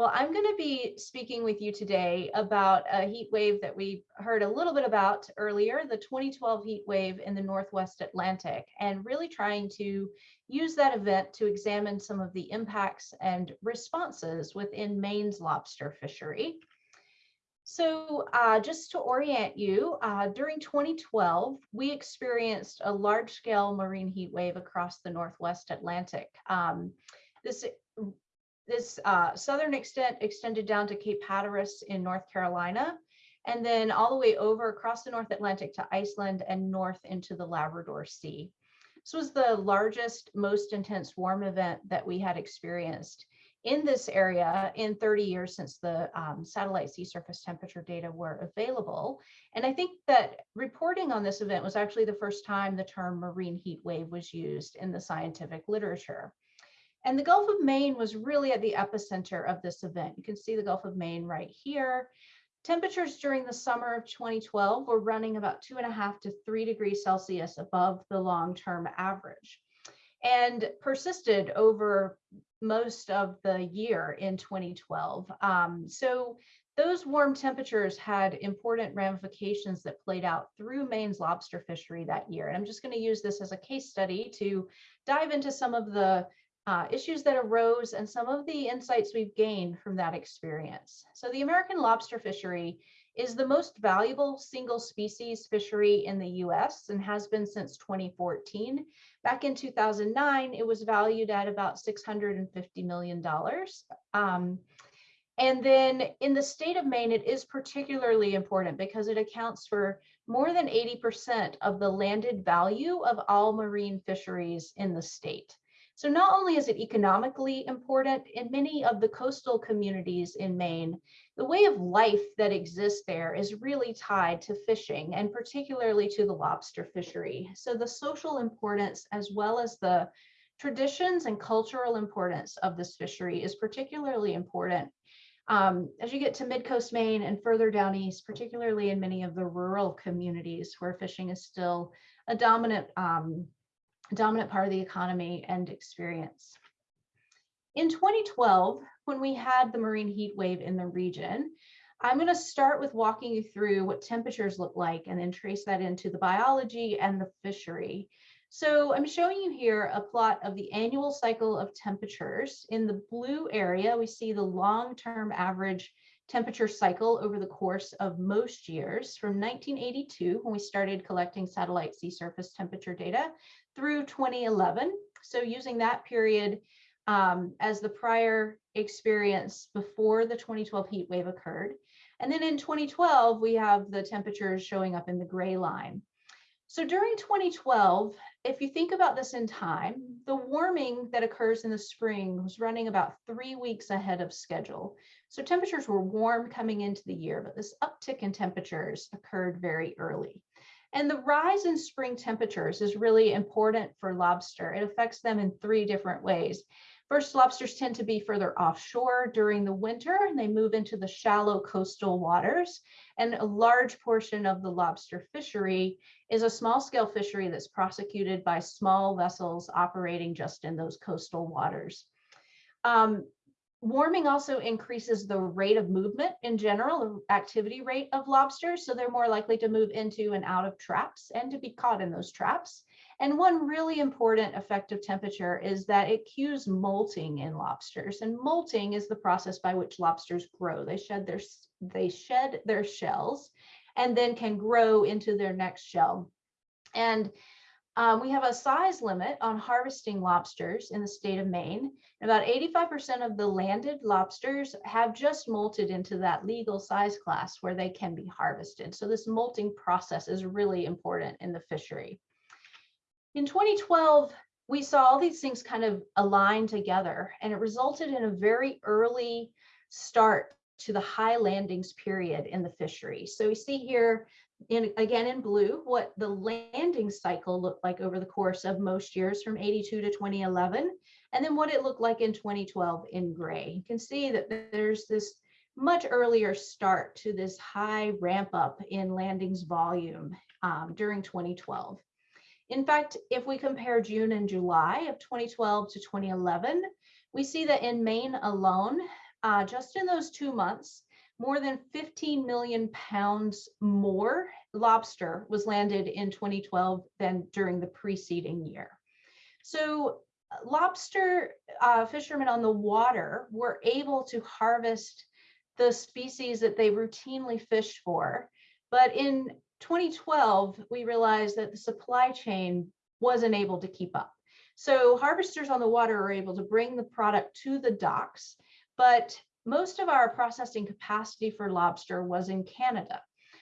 Well, I'm going to be speaking with you today about a heat wave that we heard a little bit about earlier, the 2012 heat wave in the Northwest Atlantic, and really trying to use that event to examine some of the impacts and responses within Maine's lobster fishery. So uh, just to orient you, uh, during 2012, we experienced a large scale marine heat wave across the Northwest Atlantic. Um, this this uh, southern extent extended down to Cape Hatteras in North Carolina, and then all the way over across the North Atlantic to Iceland and north into the Labrador Sea. This was the largest, most intense warm event that we had experienced in this area in 30 years since the um, satellite sea surface temperature data were available. And I think that reporting on this event was actually the first time the term marine heat wave was used in the scientific literature. And the Gulf of Maine was really at the epicenter of this event. You can see the Gulf of Maine right here. Temperatures during the summer of 2012 were running about two and a half to three degrees Celsius above the long-term average and persisted over most of the year in 2012. Um, so those warm temperatures had important ramifications that played out through Maine's lobster fishery that year. And I'm just going to use this as a case study to dive into some of the uh, issues that arose and some of the insights we've gained from that experience. So the American lobster fishery is the most valuable single species fishery in the US and has been since 2014. Back in 2009, it was valued at about $650 million. Um, and then in the state of Maine, it is particularly important because it accounts for more than 80% of the landed value of all marine fisheries in the state. So not only is it economically important in many of the coastal communities in Maine, the way of life that exists there is really tied to fishing and particularly to the lobster fishery. So the social importance as well as the traditions and cultural importance of this fishery is particularly important um, as you get to mid-coast Maine and further down east, particularly in many of the rural communities where fishing is still a dominant um, dominant part of the economy and experience. In 2012, when we had the marine heat wave in the region, I'm going to start with walking you through what temperatures look like and then trace that into the biology and the fishery. So I'm showing you here a plot of the annual cycle of temperatures. In the blue area, we see the long-term average temperature cycle over the course of most years from 1982, when we started collecting satellite sea surface temperature data, through 2011. So using that period um, as the prior experience before the 2012 heat wave occurred. And then in 2012, we have the temperatures showing up in the gray line. So during 2012, if you think about this in time, the warming that occurs in the spring was running about three weeks ahead of schedule. So temperatures were warm coming into the year, but this uptick in temperatures occurred very early. And the rise in spring temperatures is really important for lobster. It affects them in three different ways. First, lobsters tend to be further offshore during the winter and they move into the shallow coastal waters. And a large portion of the lobster fishery is a small scale fishery that's prosecuted by small vessels operating just in those coastal waters. Um, Warming also increases the rate of movement in general, activity rate of lobsters. So they're more likely to move into and out of traps and to be caught in those traps. And one really important effect of temperature is that it cues molting in lobsters. And molting is the process by which lobsters grow. They shed their, they shed their shells and then can grow into their next shell. And um, we have a size limit on harvesting lobsters in the state of Maine. About 85% of the landed lobsters have just molted into that legal size class where they can be harvested. So this molting process is really important in the fishery. In 2012, we saw all these things kind of align together and it resulted in a very early start to the high landings period in the fishery. So we see here in again in blue what the landing cycle looked like over the course of most years from 82 to 2011 and then what it looked like in 2012 in gray. You can see that there's this much earlier start to this high ramp up in landings volume um, during 2012 in fact if we compare june and july of 2012 to 2011 we see that in maine alone uh, just in those two months, more than 15 million pounds more lobster was landed in 2012 than during the preceding year. So lobster uh, fishermen on the water were able to harvest the species that they routinely fish for. But in 2012, we realized that the supply chain wasn't able to keep up. So harvesters on the water are able to bring the product to the docks, but most of our processing capacity for lobster was in Canada.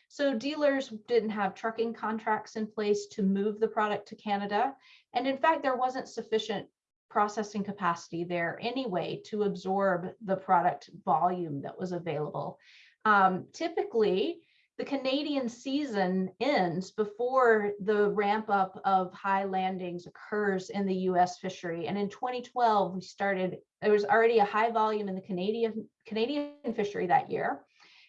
So dealers didn't have trucking contracts in place to move the product to Canada. And in fact, there wasn't sufficient processing capacity there anyway to absorb the product volume that was available. Um, typically, the Canadian season ends before the ramp up of high landings occurs in the US fishery. And in 2012, we started, there was already a high volume in the Canadian, Canadian fishery that year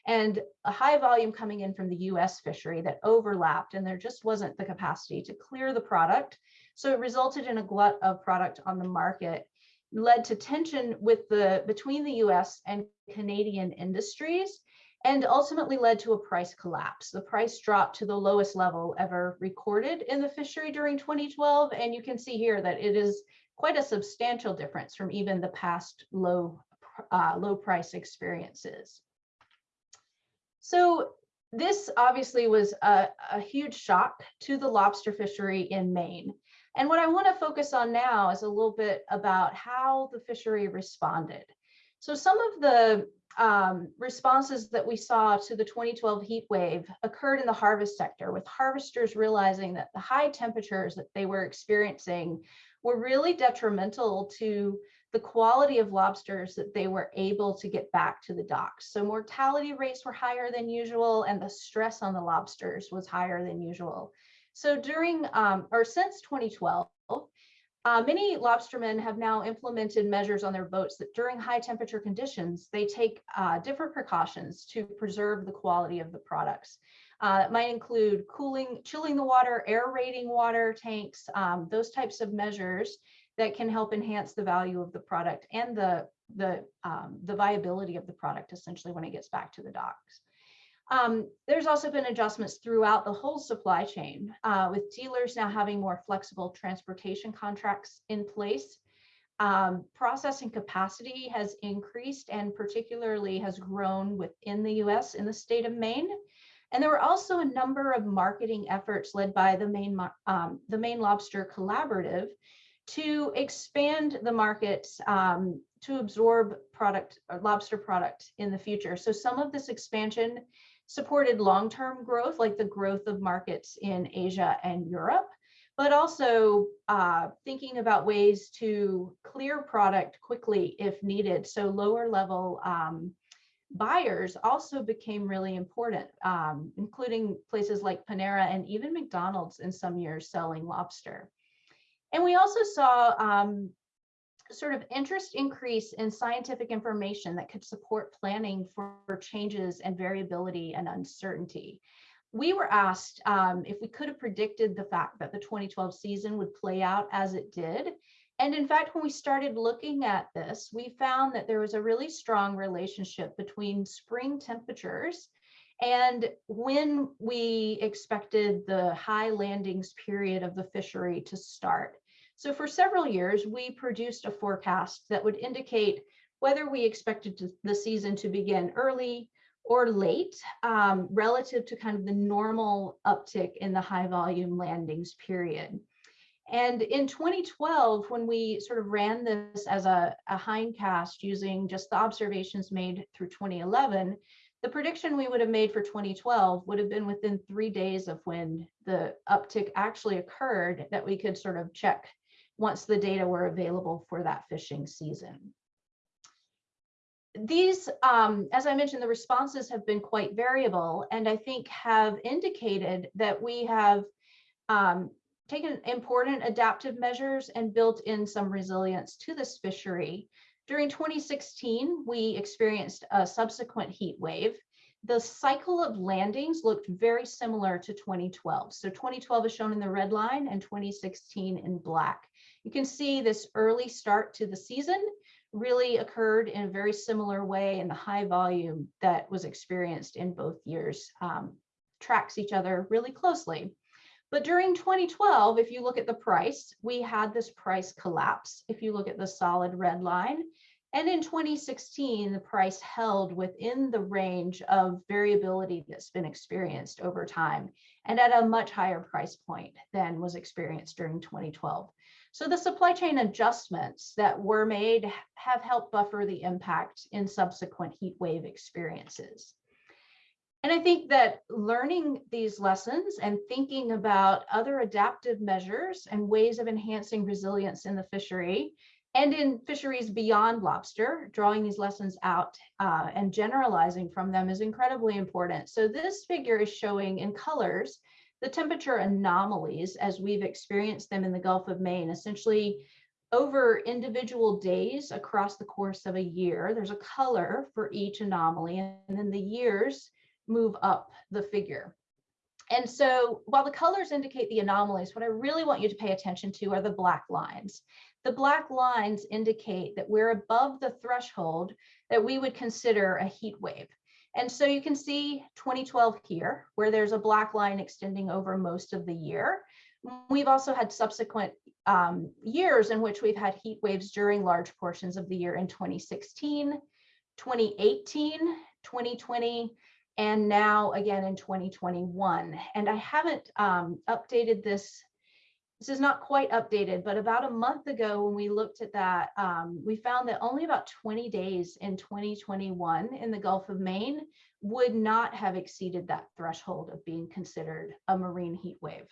and a high volume coming in from the US fishery that overlapped and there just wasn't the capacity to clear the product. So it resulted in a glut of product on the market led to tension with the between the US and Canadian industries and ultimately led to a price collapse. The price dropped to the lowest level ever recorded in the fishery during 2012. And you can see here that it is quite a substantial difference from even the past low, uh, low price experiences. So this obviously was a, a huge shock to the lobster fishery in Maine. And what I want to focus on now is a little bit about how the fishery responded. So some of the um, responses that we saw to the 2012 heat wave occurred in the harvest sector with harvesters realizing that the high temperatures that they were experiencing were really detrimental to the quality of lobsters that they were able to get back to the docks. So mortality rates were higher than usual and the stress on the lobsters was higher than usual. So during um, or since 2012, uh, many lobstermen have now implemented measures on their boats that during high temperature conditions, they take uh, different precautions to preserve the quality of the products. Uh, might include cooling, chilling the water, aerating water tanks, um, those types of measures that can help enhance the value of the product and the, the, um, the viability of the product essentially when it gets back to the docks. Um, there's also been adjustments throughout the whole supply chain uh, with dealers now having more flexible transportation contracts in place. Um, processing capacity has increased and particularly has grown within the US in the state of Maine. And there were also a number of marketing efforts led by the Maine, um, the Maine Lobster Collaborative to expand the market um, to absorb product or lobster product in the future. So some of this expansion supported long-term growth, like the growth of markets in Asia and Europe, but also uh, thinking about ways to clear product quickly if needed. So lower level um, buyers also became really important, um, including places like Panera and even McDonald's in some years selling lobster. And we also saw um, sort of interest increase in scientific information that could support planning for, changes and variability and uncertainty. We were asked um, if we could have predicted the fact that the 2012 season would play out as it did. And in fact, when we started looking at this, we found that there was a really strong relationship between spring temperatures and when we expected the high landings period of the fishery to start. So for several years, we produced a forecast that would indicate whether we expected to, the season to begin early or late um, relative to kind of the normal uptick in the high volume landings period. And in 2012, when we sort of ran this as a, a hindcast using just the observations made through 2011, the prediction we would have made for 2012 would have been within three days of when the uptick actually occurred that we could sort of check once the data were available for that fishing season. These, um, as I mentioned, the responses have been quite variable and I think have indicated that we have um, taken important adaptive measures and built in some resilience to this fishery during 2016, we experienced a subsequent heat wave. The cycle of landings looked very similar to 2012. So 2012 is shown in the red line and 2016 in black. You can see this early start to the season really occurred in a very similar way in the high volume that was experienced in both years um, tracks each other really closely. But during 2012, if you look at the price, we had this price collapse. If you look at the solid red line, and in 2016, the price held within the range of variability that's been experienced over time and at a much higher price point than was experienced during 2012. So the supply chain adjustments that were made have helped buffer the impact in subsequent heat wave experiences. And I think that learning these lessons and thinking about other adaptive measures and ways of enhancing resilience in the fishery and in fisheries beyond lobster, drawing these lessons out uh, and generalizing from them is incredibly important. So this figure is showing in colors the temperature anomalies as we've experienced them in the Gulf of Maine, essentially over individual days across the course of a year. There's a color for each anomaly, and then the years move up the figure. And so while the colors indicate the anomalies, what I really want you to pay attention to are the black lines. The black lines indicate that we're above the threshold that we would consider a heat wave. And so you can see 2012 here, where there's a black line extending over most of the year. We've also had subsequent um, years in which we've had heat waves during large portions of the year in 2016, 2018, 2020, and now again in 2021. And I haven't um, updated this this is not quite updated, but about a month ago when we looked at that, um, we found that only about 20 days in 2021 in the Gulf of Maine would not have exceeded that threshold of being considered a marine heat wave.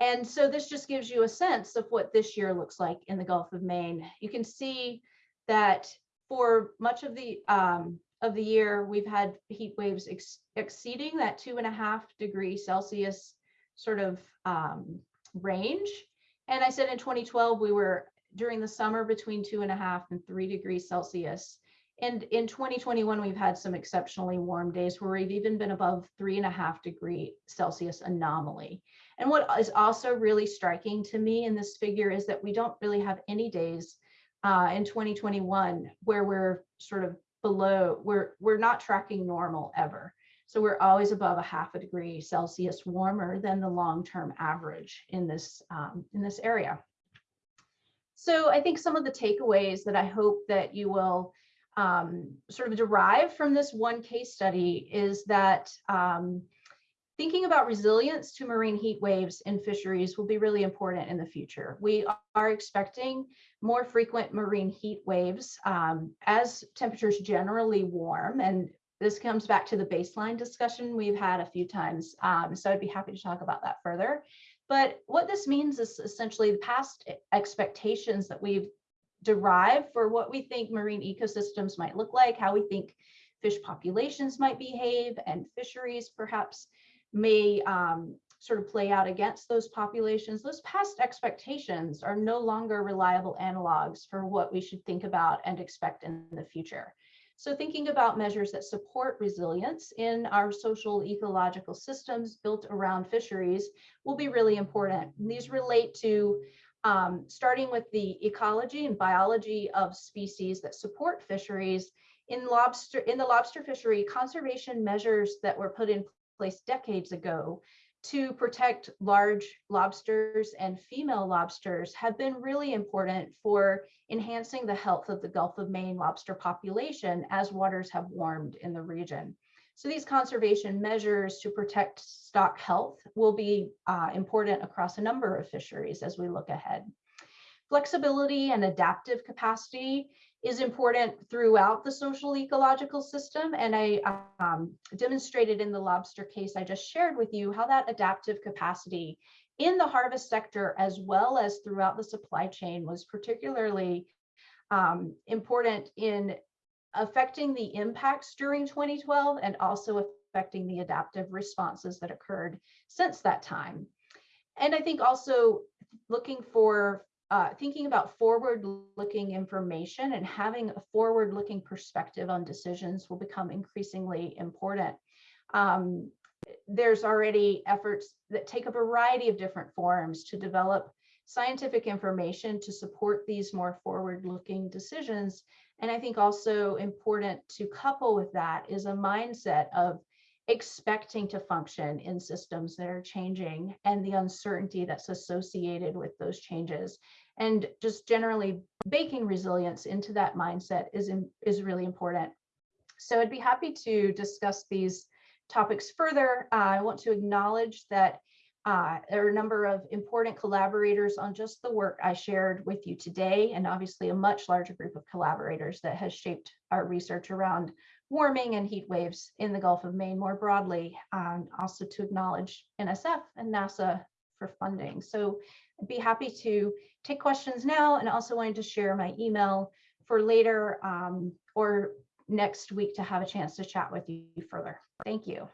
And so this just gives you a sense of what this year looks like in the Gulf of Maine. You can see that for much of the um, of the year, we've had heat waves ex exceeding that two and a half degree Celsius sort of um, range. And I said in 2012, we were during the summer between two and a half and three degrees Celsius. And in 2021, we've had some exceptionally warm days where we've even been above three and a half degree Celsius anomaly. And what is also really striking to me in this figure is that we don't really have any days uh, in 2021 where we're sort of below, we're, we're not tracking normal ever. So we're always above a half a degree Celsius warmer than the long-term average in this, um, in this area. So I think some of the takeaways that I hope that you will um, sort of derive from this one case study is that um, thinking about resilience to marine heat waves in fisheries will be really important in the future. We are expecting more frequent marine heat waves um, as temperatures generally warm and this comes back to the baseline discussion we've had a few times. Um, so I'd be happy to talk about that further. But what this means is essentially the past expectations that we've derived for what we think marine ecosystems might look like, how we think fish populations might behave, and fisheries perhaps may um, sort of play out against those populations. Those past expectations are no longer reliable analogs for what we should think about and expect in the future. So thinking about measures that support resilience in our social ecological systems built around fisheries will be really important. These relate to um, starting with the ecology and biology of species that support fisheries. In lobster, in the lobster fishery, conservation measures that were put in place decades ago to protect large lobsters and female lobsters have been really important for enhancing the health of the Gulf of Maine lobster population as waters have warmed in the region. So these conservation measures to protect stock health will be uh, important across a number of fisheries as we look ahead. Flexibility and adaptive capacity is important throughout the social ecological system. And I um, demonstrated in the lobster case I just shared with you how that adaptive capacity in the harvest sector as well as throughout the supply chain was particularly um, important in affecting the impacts during 2012 and also affecting the adaptive responses that occurred since that time. And I think also looking for uh, thinking about forward-looking information and having a forward-looking perspective on decisions will become increasingly important. Um, there's already efforts that take a variety of different forms to develop scientific information to support these more forward-looking decisions. And I think also important to couple with that is a mindset of expecting to function in systems that are changing and the uncertainty that's associated with those changes. And just generally baking resilience into that mindset is, is really important. So I'd be happy to discuss these topics further. Uh, I want to acknowledge that uh, there are a number of important collaborators on just the work I shared with you today, and obviously a much larger group of collaborators that has shaped our research around warming and heat waves in the Gulf of Maine more broadly, and also to acknowledge NSF and NASA for funding. So I'd be happy to take questions now and also wanted to share my email for later um, or next week to have a chance to chat with you further. Thank you.